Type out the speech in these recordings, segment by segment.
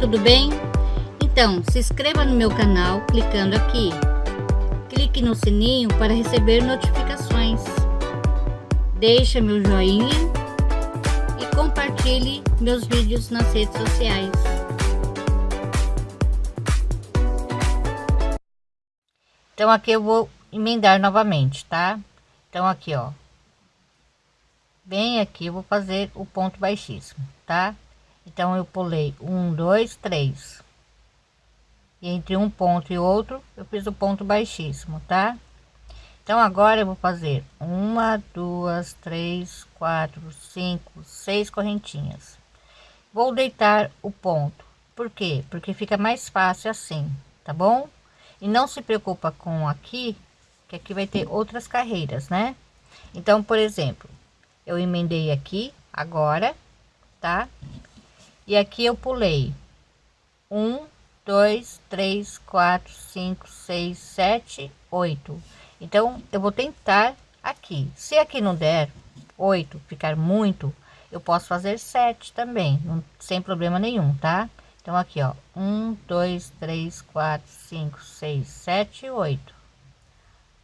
tudo bem? Então, se inscreva no meu canal clicando aqui. Clique no sininho para receber notificações. Deixe meu joinha e compartilhe meus vídeos nas redes sociais. Então aqui eu vou emendar novamente, tá? Então aqui, ó. Bem aqui eu vou fazer o ponto baixíssimo, tá? Então eu pulei um, dois, três. E entre um ponto e outro, eu fiz o ponto baixíssimo, tá? Então agora eu vou fazer uma, duas, três, quatro, cinco, seis correntinhas. Vou deitar o ponto. Por quê? Porque fica mais fácil assim, tá bom? E não se preocupa com aqui, que aqui vai ter outras carreiras, né? Então, por exemplo, eu emendei aqui agora, tá? E aqui eu pulei um, dois, três, quatro, cinco, seis, sete, oito. Então, eu vou tentar aqui. Se aqui não der oito, ficar muito, eu posso fazer sete também, não, sem problema nenhum, tá? Então, aqui, ó, um, dois, três, quatro, cinco, seis, sete, oito.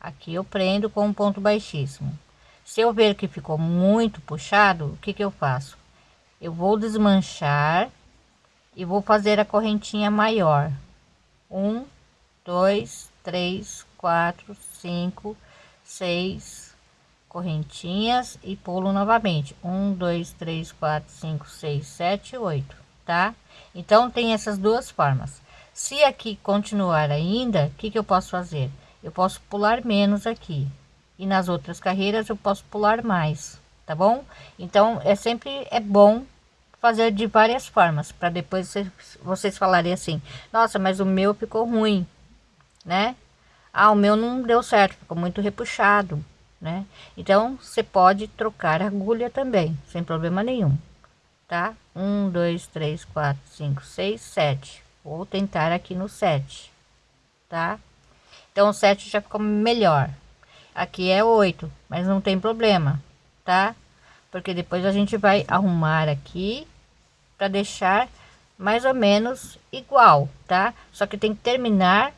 Aqui eu prendo com um ponto baixíssimo. Se eu ver que ficou muito puxado, o que que eu faço? Eu vou desmanchar e vou fazer a correntinha maior. Um dois três quatro cinco seis correntinhas e pulo novamente. Um dois três quatro cinco seis sete oito tá? Então tem essas duas formas. Se aqui continuar ainda o que que eu posso fazer? Eu posso pular menos aqui. E nas outras carreiras eu posso pular mais tá bom então é sempre é bom fazer de várias formas, para depois vocês, vocês falarem assim, nossa, mas o meu ficou ruim, né? Ah, o meu não deu certo, ficou muito repuxado, né? Então, você pode trocar agulha também, sem problema nenhum, tá? Um, dois, três, quatro, cinco, seis, sete. Vou tentar aqui no sete, tá? Então, o sete já ficou melhor. Aqui é oito, mas não tem problema, tá? Porque depois a gente vai arrumar aqui para deixar mais ou menos igual, tá? Só que tem que terminar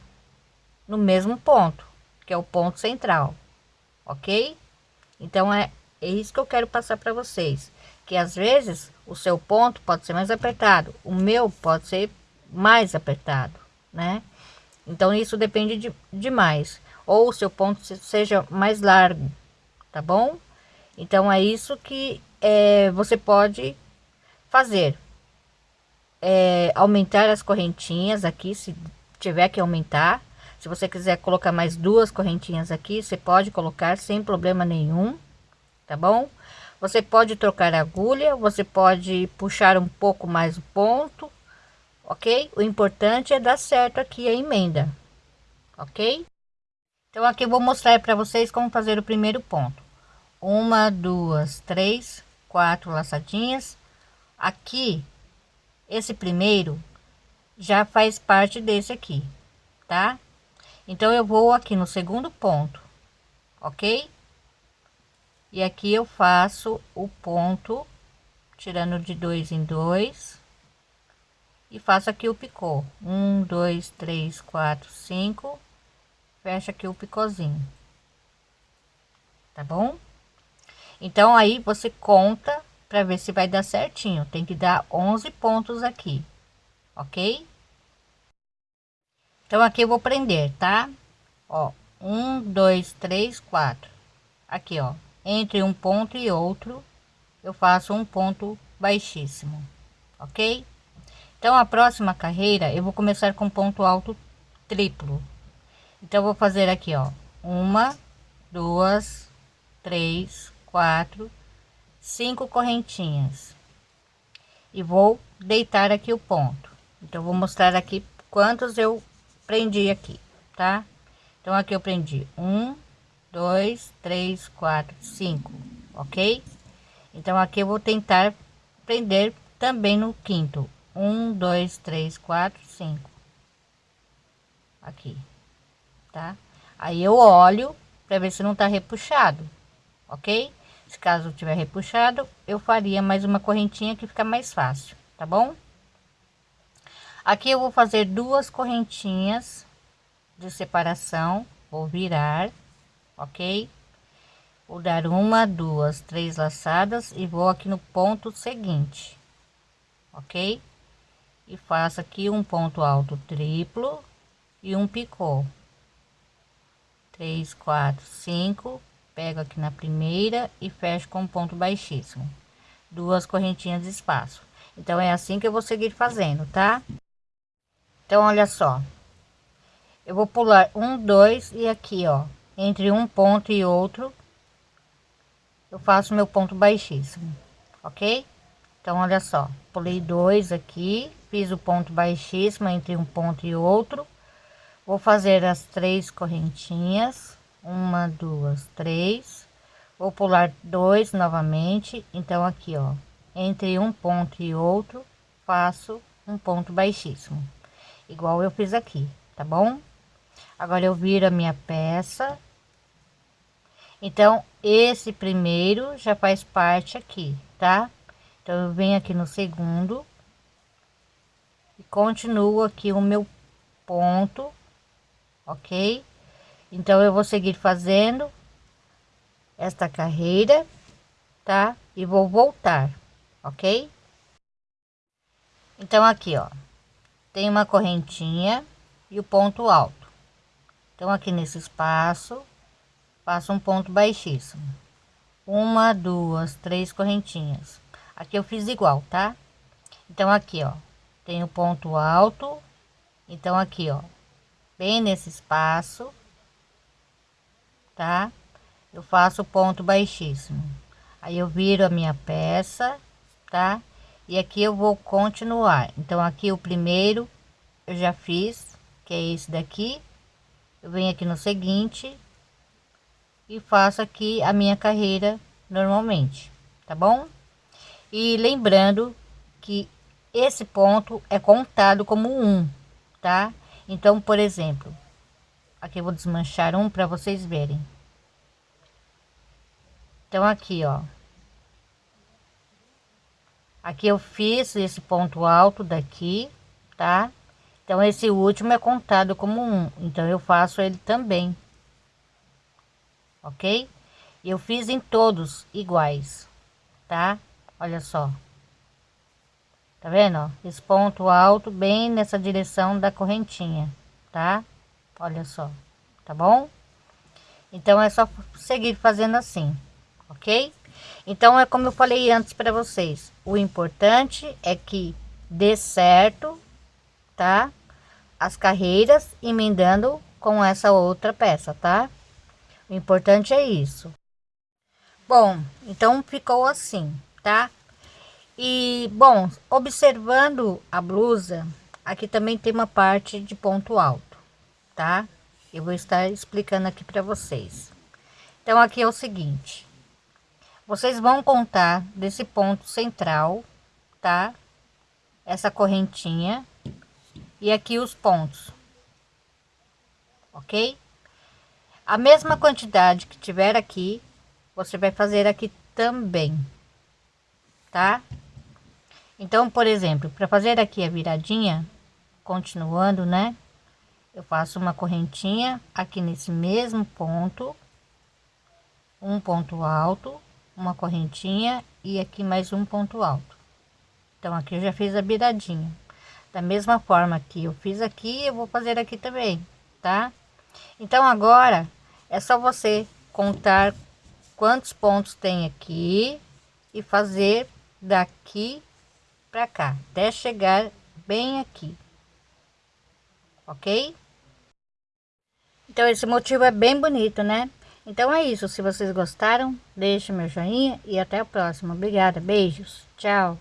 no mesmo ponto, que é o ponto central, ok? Então é, é isso que eu quero passar para vocês, que às vezes o seu ponto pode ser mais apertado, o meu pode ser mais apertado, né? Então isso depende de demais, ou o seu ponto seja mais largo, tá bom? Então é isso que é, você pode fazer é, aumentar as correntinhas aqui, se tiver que aumentar. Se você quiser colocar mais duas correntinhas aqui, você pode colocar sem problema nenhum, tá bom? Você pode trocar a agulha, você pode puxar um pouco mais o ponto, ok? O importante é dar certo aqui a emenda, ok? Então aqui eu vou mostrar para vocês como fazer o primeiro ponto. Uma, duas, três, quatro laçadinhas. Aqui esse primeiro já faz parte desse aqui, tá? Então eu vou aqui no segundo ponto, ok? E aqui eu faço o ponto tirando de dois em dois e faço aqui o picô um, dois, três, quatro, cinco, fecha aqui o picôzinho, tá bom? Então aí você conta para ver se vai dar certinho. Tem que dar 11 pontos aqui, ok? Então aqui eu vou prender, tá? Ó, um, dois, três, quatro. Aqui, ó, entre um ponto e outro, eu faço um ponto baixíssimo, ok? Então a próxima carreira eu vou começar com ponto alto triplo. Então vou fazer aqui, ó, uma, duas, três, quatro, cinco correntinhas. E vou deitar aqui o ponto. Então vou mostrar aqui quantos eu prendi aqui tá? Então aqui eu prendi um dois três quatro cinco ok? Então aqui eu vou tentar prender também no quinto. Um dois três quatro cinco. Aqui tá? Aí eu olho para ver se não tá repuxado ok se caso tiver repuxado, eu faria mais uma correntinha que fica mais fácil, tá bom? aqui eu vou fazer duas correntinhas de separação vou virar ok? Vou dar uma duas três laçadas e vou aqui no ponto seguinte ok? E faço aqui um ponto alto triplo e um picô. Três quatro cinco pego aqui na primeira e fecho com um ponto baixíssimo. Duas correntinhas de espaço. Então é assim que eu vou seguir fazendo tá? Então olha só. Eu vou pular um dois e aqui ó. Entre um ponto e outro eu faço meu ponto baixíssimo ok? Então olha só. Pulei dois aqui fiz o ponto baixíssimo entre um ponto e outro. Vou fazer as três correntinhas uma duas três. Vou pular dois novamente. Então aqui ó. Entre um ponto e outro faço um ponto baixíssimo. Igual eu fiz aqui tá bom? Agora eu viro a minha peça. Então esse primeiro já faz parte aqui tá? Então eu venho aqui no segundo e continuo aqui o meu ponto ok então eu vou seguir fazendo esta carreira tá? E vou voltar ok? Então aqui ó. Tem uma correntinha e o ponto alto. Então aqui nesse espaço faço um ponto baixíssimo. Uma duas três correntinhas. Aqui eu fiz igual tá? Então aqui ó. Tem o ponto alto. Então aqui ó. Bem nesse espaço tá? Eu faço ponto baixíssimo. Aí eu viro a minha peça tá? E aqui eu vou continuar. Então aqui o primeiro eu já fiz que é esse daqui. Eu venho aqui no seguinte e faço aqui a minha carreira normalmente, tá bom? E lembrando que esse ponto é contado como um, tá? Então, por exemplo, aqui eu vou desmanchar um para vocês verem. Então, aqui, ó. Aqui eu fiz esse ponto alto daqui, tá? Então, esse último é contado como um, então eu faço ele também ok? Eu fiz em todos iguais, tá? Olha só. Tá vendo, ó? Esse ponto alto bem nessa direção da correntinha, tá? Olha só, tá bom? Então, é só seguir fazendo assim, ok? Então, é como eu falei antes para vocês. O importante é que dê certo, tá? As carreiras emendando com essa outra peça, tá? O importante é isso. Bom, então ficou assim, tá? E, bom, observando a blusa, aqui também tem uma parte de ponto alto, tá? Eu vou estar explicando aqui para vocês. Então, aqui é o seguinte. Vocês vão contar desse ponto central, tá? Essa correntinha. E aqui os pontos. Ok? A mesma quantidade que tiver aqui, você vai fazer aqui também, tá? Então, por exemplo, para fazer aqui a viradinha, continuando, né? Eu faço uma correntinha aqui nesse mesmo ponto, um ponto alto, uma correntinha e aqui mais um ponto alto. Então, aqui eu já fiz a viradinha. Da mesma forma que eu fiz aqui, eu vou fazer aqui também, tá? Então, agora é só você contar quantos pontos tem aqui e fazer daqui para cá, até chegar bem aqui. Ok? Então, esse motivo é bem bonito, né? Então é isso. Se vocês gostaram, deixe meu joinha e até a próxima. Obrigada. Beijos. Tchau.